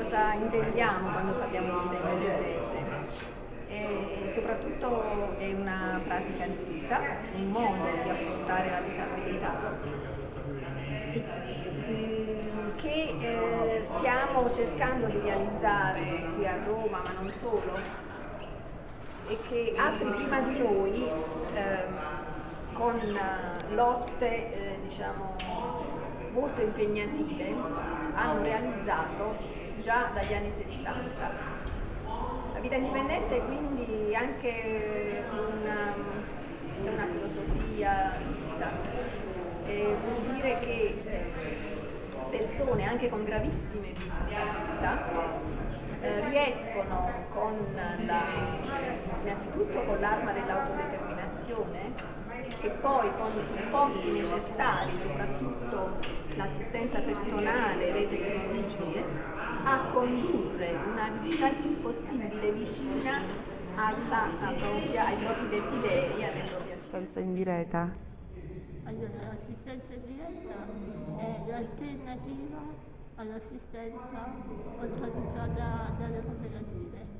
cosa intendiamo quando parliamo di indipendente. E soprattutto è una pratica di vita, un modo di affrontare la disabilità mm, che eh, stiamo cercando di realizzare qui a Roma, ma non solo, e che altri prima di noi eh, con lotte eh, diciamo, molto impegnative hanno realizzato già dagli anni 60. La vita indipendente è quindi anche una, una filosofia di vita, e vuol dire che eh, persone anche con gravissime disabilità eh, riescono con la, innanzitutto con l'arma dell'autodeterminazione e poi con i supporti necessari, soprattutto l'assistenza personale, le tecnologie, una vita il più possibile vicina alla, propria, ai propri desideri, alle proprie assistenza in diretta. Allora, l'assistenza in diretta è l'alternativa all'assistenza organizzata dalle cooperative.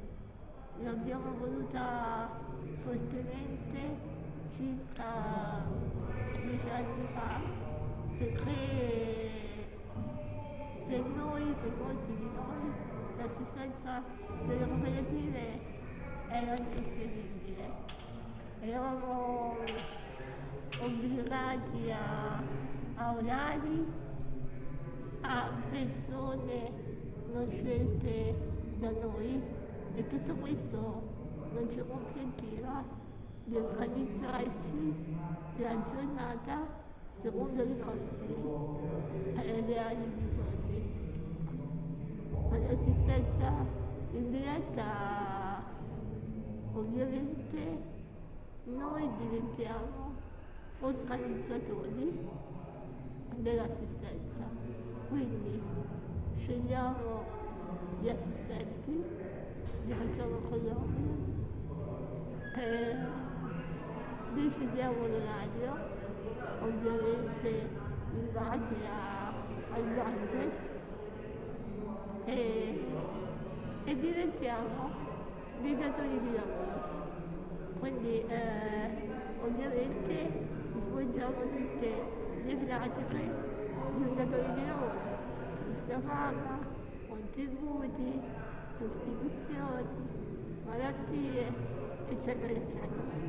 L'abbiamo voluta fortemente circa dieci anni fa perché per noi, per molti di noi, l'assistenza delle cooperative era insostenibile. Eravamo obbligati a, a orari, a persone non scelte da noi e tutto questo non ci consentiva di organizzarci la giornata secondo i nostri eh, in diretta ovviamente noi diventiamo organizzatori dell'assistenza, quindi scegliamo gli assistenti, li facciamo colloqui, decidiamo l'orario, ovviamente in base a, al budget e, e diventiamo dei datori di lavoro. Quindi eh, ovviamente svolgiamo tutte le pratiche di un datore di lavoro, busta paga, contributi, sostituzioni, malattie, eccetera, eccetera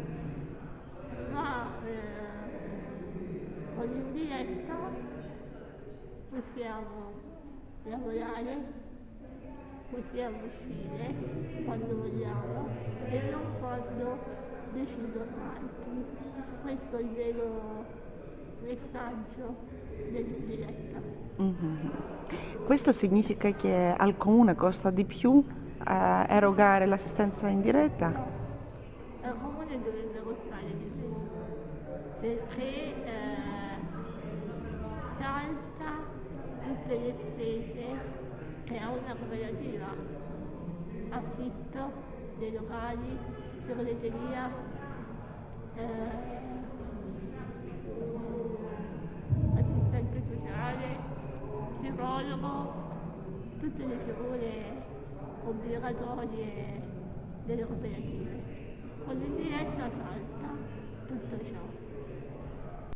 ma eh, con l'indiretta possiamo lavorare, possiamo uscire quando vogliamo e non quando decidono altri. Questo è il vero messaggio dell'indiretta. Mm-hmm. Questo significa che al comune costa di più eh, erogare l'assistenza in diretta? perché eh, salta tutte le spese che ha una cooperativa, affitto dei locali, segreteria, eh, assistente sociale, psicologo, tutte le figure obbligatorie delle cooperative. Con l'indiretta salta tutto ciò.